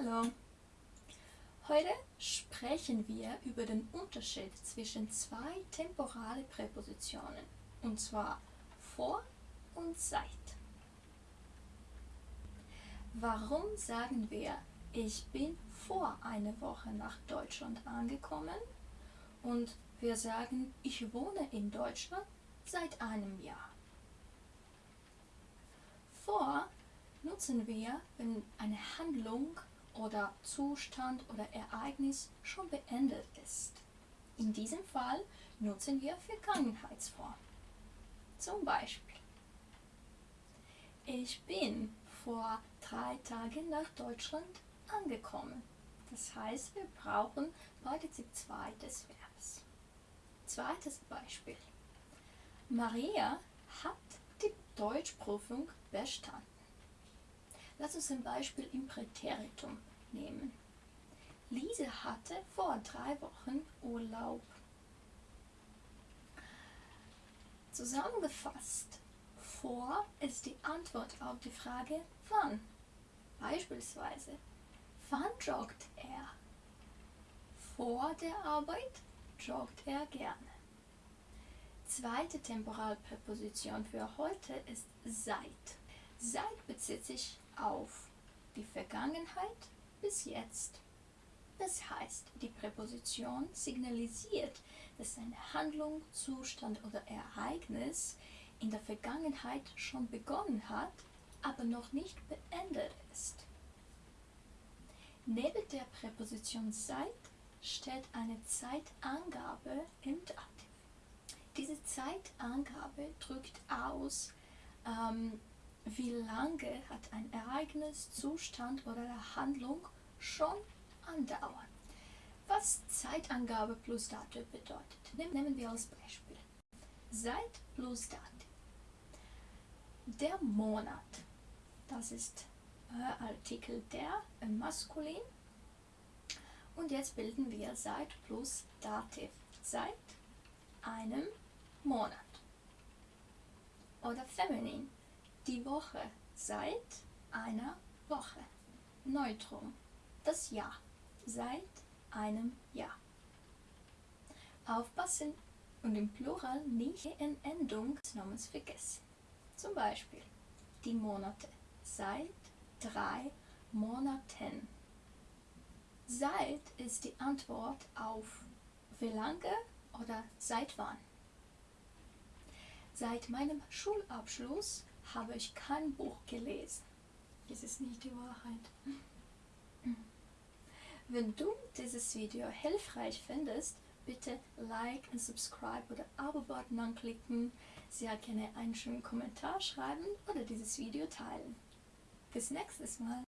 Hallo! Heute sprechen wir über den Unterschied zwischen zwei temporale Präpositionen, und zwar vor und seit. Warum sagen wir, ich bin vor einer Woche nach Deutschland angekommen und wir sagen, ich wohne in Deutschland seit einem Jahr? Vor nutzen wir, wenn eine Handlung oder Zustand oder Ereignis schon beendet ist. In diesem Fall nutzen wir Vergangenheitsform. Zum Beispiel, ich bin vor drei Tagen nach Deutschland angekommen. Das heißt, wir brauchen Partizip 2 des Verbs. Zweites Beispiel. Maria hat die Deutschprüfung bestanden. Lass uns ein Beispiel im Präteritum nehmen. Lise hatte vor drei Wochen Urlaub. Zusammengefasst, vor ist die Antwort auf die Frage wann. Beispielsweise, wann joggt er? Vor der Arbeit joggt er gerne. Zweite Temporalpräposition für heute ist seit. Seit bezieht sich auf die Vergangenheit bis jetzt. Das heißt, die Präposition signalisiert, dass eine Handlung, Zustand oder Ereignis in der Vergangenheit schon begonnen hat, aber noch nicht beendet ist. Neben der Präposition seit steht eine Zeitangabe im Dativ. Diese Zeitangabe drückt aus, ähm, wie lange hat ein Ereignis, Zustand oder Handlung schon andauert. Was Zeitangabe plus Datum bedeutet, nehmen wir als Beispiel. Seit plus Datum. Der Monat, das ist äh, Artikel der im Maskulin. Und jetzt bilden wir seit plus Dativ. Seit einem Monat. Oder feminin die Woche seit einer Woche. Neutrum, das Jahr seit einem Jahr. Aufpassen und im Plural nicht in Endung des Namens vergessen. Zum Beispiel die Monate seit drei Monaten. Seit ist die Antwort auf wie lange oder seit wann. Seit meinem Schulabschluss habe ich kein Buch gelesen. Das ist nicht die Wahrheit. Wenn du dieses Video hilfreich findest, bitte Like und Subscribe oder Abo-Button anklicken, sehr gerne einen schönen Kommentar schreiben oder dieses Video teilen. Bis nächstes Mal.